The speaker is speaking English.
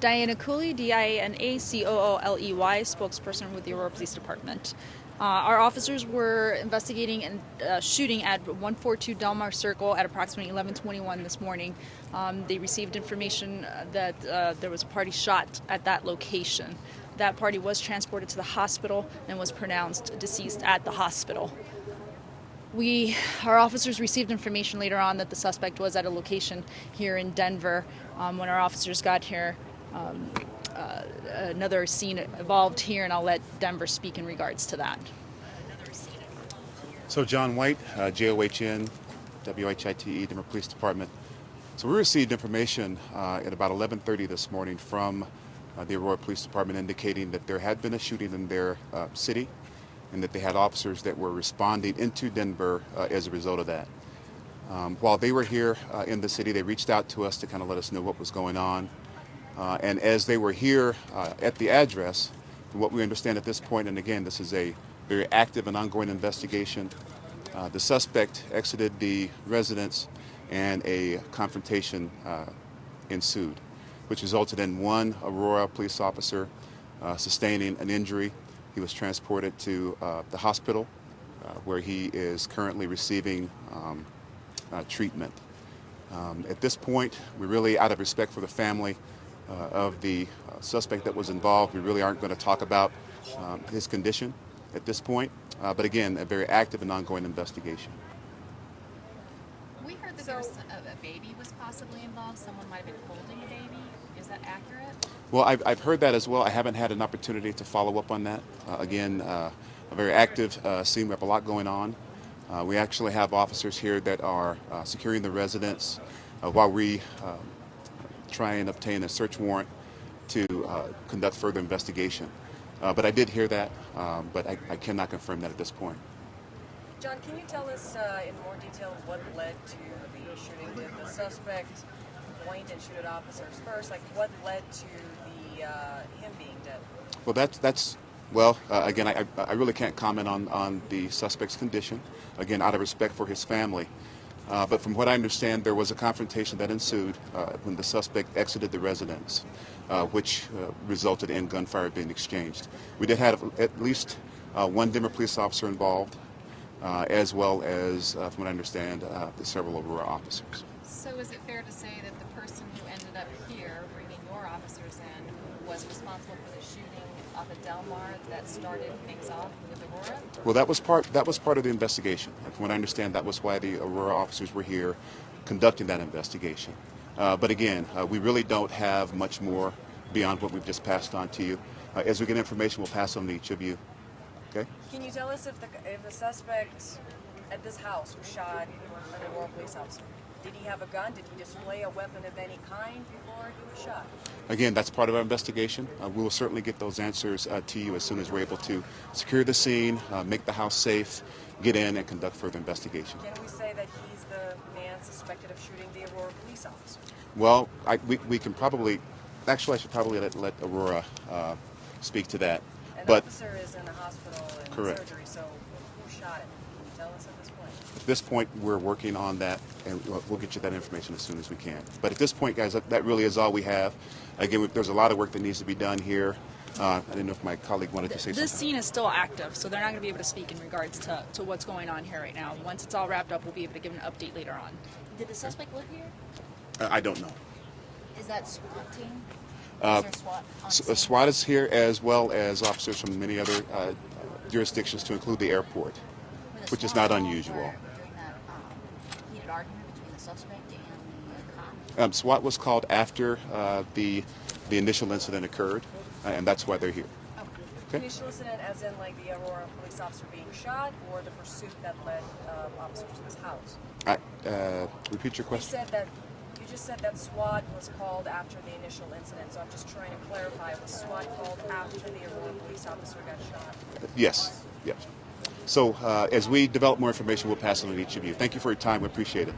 Diana Cooley, D-I-A-N-A-C-O-O-L-E-Y, spokesperson with the Aurora Police Department. Uh, our officers were investigating a uh, shooting at 142 Delmar Circle at approximately 11:21 this morning. Um, they received information that uh, there was a party shot at that location. That party was transported to the hospital and was pronounced deceased at the hospital. We, our officers received information later on that the suspect was at a location here in Denver. Um, when our officers got here, um, uh, another scene evolved here, and I'll let Denver speak in regards to that. So John White, uh, Denver Police Department. So we received information uh, at about 11.30 this morning from uh, the Aurora Police Department indicating that there had been a shooting in their uh, city and that they had officers that were responding into Denver uh, as a result of that. Um, while they were here uh, in the city, they reached out to us to kind of let us know what was going on. Uh, and as they were here uh, at the address, what we understand at this point, and again, this is a very active and ongoing investigation, uh, the suspect exited the residence and a confrontation uh, ensued, which resulted in one Aurora police officer sustaining an injury. He was transported to uh, the hospital where he is currently receiving um, treatment. Um, at this point, we really, out of respect for the family, uh, of the uh, suspect that was involved. We really aren't going to talk about um, his condition at this point, uh, but again, a very active and ongoing investigation. We heard that so, a, a baby was possibly involved. Someone might have been holding a baby. Is that accurate? Well, I've, I've heard that as well. I haven't had an opportunity to follow up on that. Uh, again, uh, a very active uh, scene. We have a lot going on. we actually have officers here that are securing the residence while we um, try and obtain a search warrant to uh, conduct further investigation. Uh, but I did hear that, um, but I, I, cannot confirm that at this point. John, can you tell us uh, in more detail what led to the shooting? Did the suspect and shoot at officers first? Like, what led to the uh, him being dead? Well, that's that's well, uh, again, I, I really can't comment on, on the suspect's condition, again, out of respect for his family. Uh, but from what I understand, there was a confrontation that ensued uh, when the suspect exited the residence, uh, which uh, resulted in gunfire being exchanged. We did have at least uh, one Denver police officer involved, uh, as well as, from what I understand, several Aurora officers. So is it fair to say that the person who ended up here, bringing your officers in, was responsible for the shooting off of Delmar that started things off with Aurora? Well, that was part that was part of the investigation. From what I understand, that was why the Aurora officers were here conducting that investigation. Uh, but again, uh, we really don't have much more beyond what we've just passed on to you. Uh, as we get information, we'll pass on to each of you. Okay? Can you tell us if the if the suspect at this house was shot an Aurora police officer? Did he have a gun? Did he display a weapon of any kind before he was shot? Again, that's part of our investigation. Uh, we will certainly get those answers uh, to you as soon as we're able to secure the scene, uh, make the house safe, get in, and conduct further investigation. Can we say that he's the man suspected of shooting the Aurora police officer? Well, I, we, we can probably, actually, I should probably let, let Aurora uh, speak to that. An but, officer is in the hospital in correct. surgery, so who shot him? Can you tell us point? At this point, we're working on that, and we'll get you that information as soon as we can. But at this point, guys, that really is all we have. Again, there's a lot of work that needs to be done here. Uh, I didn't know if my colleague wanted to say this something. This scene is still active, so they're not going to be able to speak in regards to, to what's going on here right now. Once it's all wrapped up, we'll be able to give an update later on. Did the suspect live here? Uh, I don't know. Is that SWAT team? Uh, SWAT, SWAT is here as well as officers from many other uh, jurisdictions to include the airport, which is not unusual. Um, SWAT was called after uh, the the initial incident occurred, uh, and that's why they're here. Okay. Initial incident, as in like the Aurora police officer being shot, or the pursuit that led uh, officers to this house. I, uh, repeat your question. You said that you just said that SWAT was called after the initial incident, so I'm just trying to clarify: was SWAT called after the Aurora police officer got shot? Yes. Yes. So uh, as we develop more information, we'll pass it on to each of you. Thank you for your time. We appreciate it.